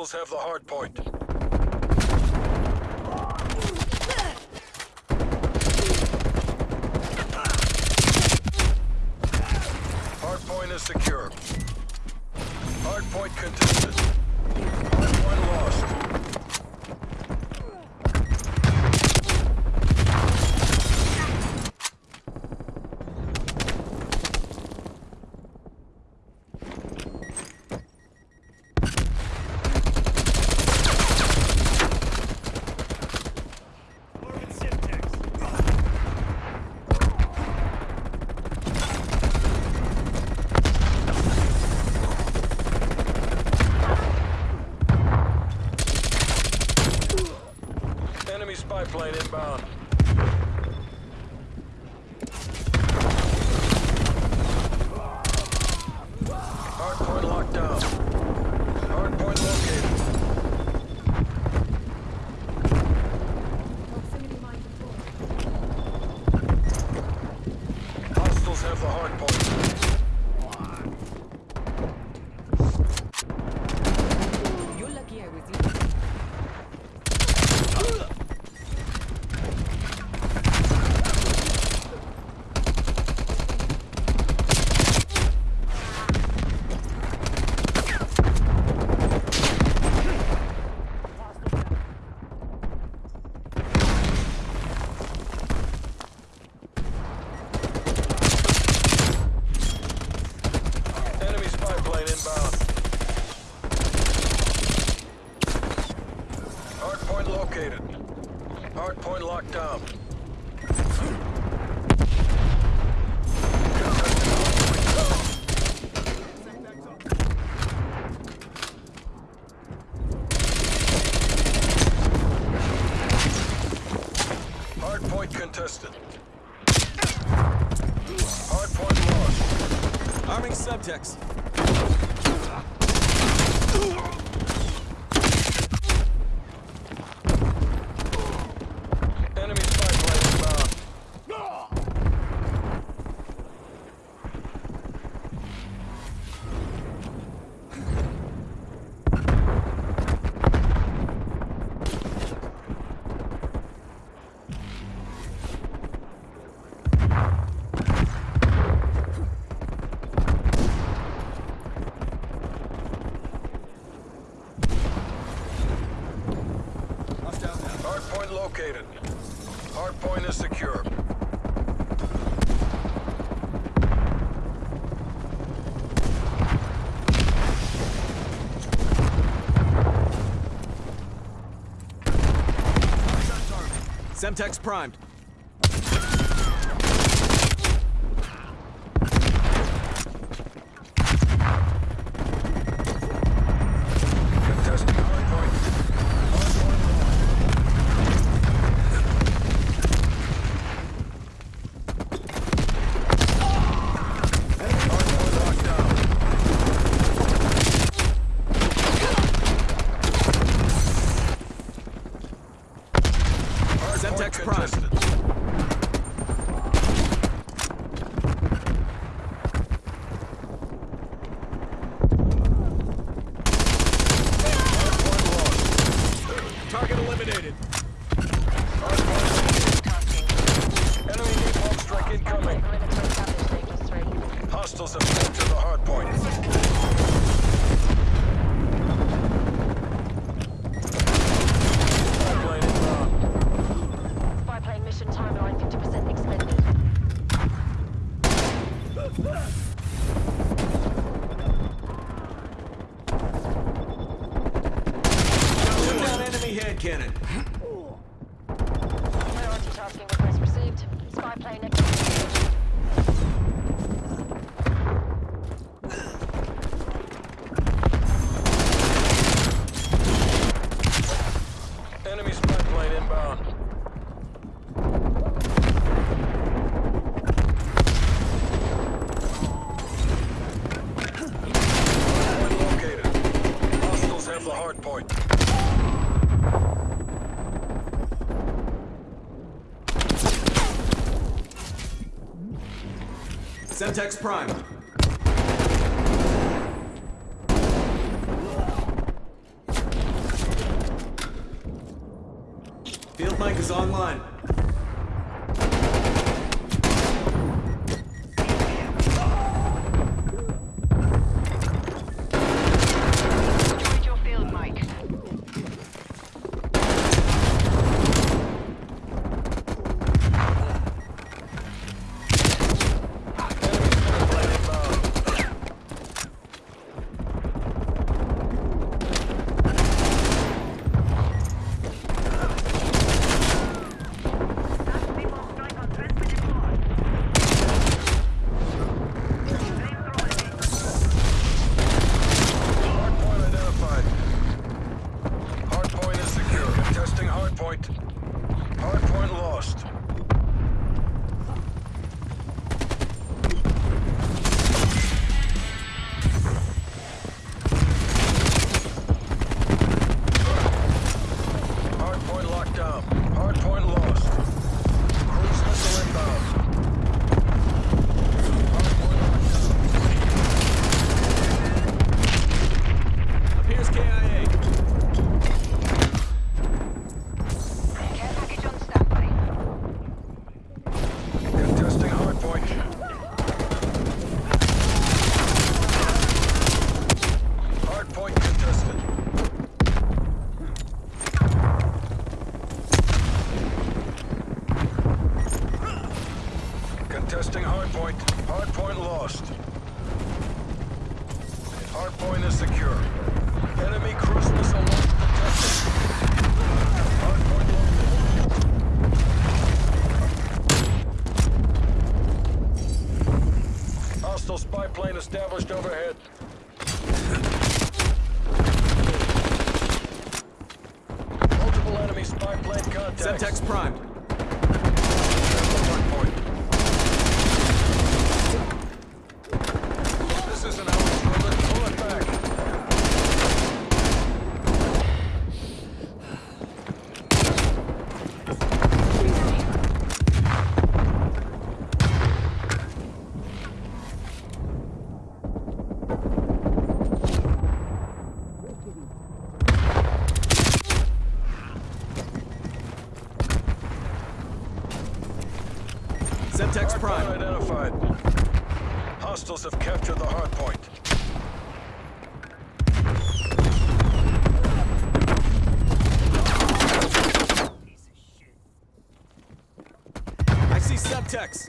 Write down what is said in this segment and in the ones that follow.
Have the hard point. plane inbound. Hardpoint locked down. Hardpoint located. Hostiles have the hardpoint. located. Hardpoint locked down. Contested. Subjects. Hardpoint is secure. Semtex primed. Max Prime. cannon. Priority tasking request received. Spy plane active. Enemy spy plane inbound. Semtex primed. Field mic is online. Destroyed your field mic. Hardpoint identified. Hardpoint is secure. Contesting hardpoint. Hardpoint lost. Hardpoint locked down. Hardpoint lost. Cruise missile inbound. Hardpoint locked down. Appears KIA. Care package on standby. Contesting hardpoint. Hardpoint contested. Contesting hardpoint. Hardpoint lost. Hardpoint is secure. Enemy cruise missile launch detected. Hostile spy plane established overhead. Multiple enemy spy plane contacts. Semtex primed. Hostiles have captured the hardpoint. I see Semtex.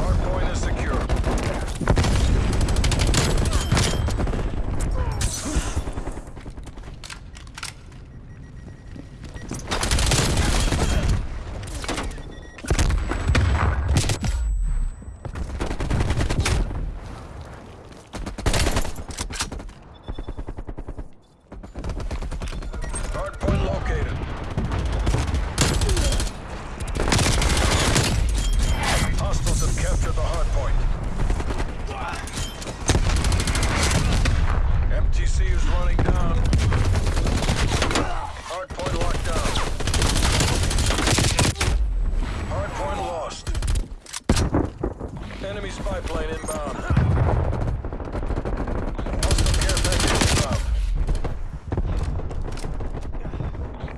Hardpoint is secure. Hardpoint located. Hostiles have captured the hardpoint. MTC is running down. Hardpoint locked down. Hardpoint lost. Enemy spy plane inbound. Hostile care package inbound.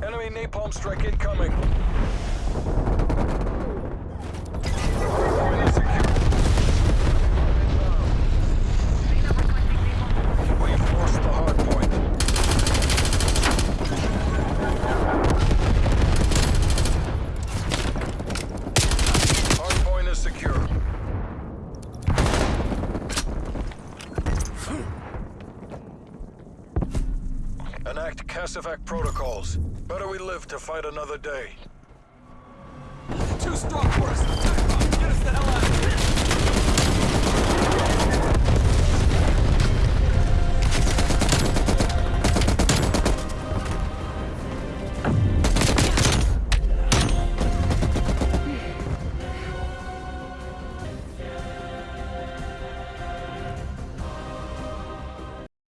Enemy napalm strike incoming. Hardpoint is secure. We've lost the hardpoint. Hardpoint is secure. Protocols. Better we live to fight another day.